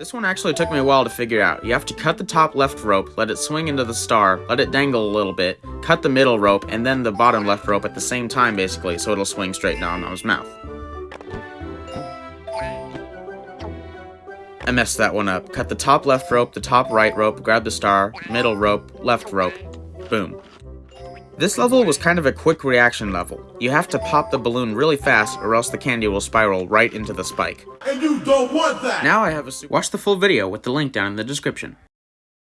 This one actually took me a while to figure out. You have to cut the top left rope, let it swing into the star, let it dangle a little bit, cut the middle rope, and then the bottom left rope at the same time basically, so it'll swing straight down on his mouth. I messed that one up. Cut the top left rope, the top right rope, grab the star, middle rope, left rope. Boom. This level was kind of a quick reaction level. You have to pop the balloon really fast or else the candy will spiral right into the spike. And you don't want that! Now I have a Watch the full video with the link down in the description.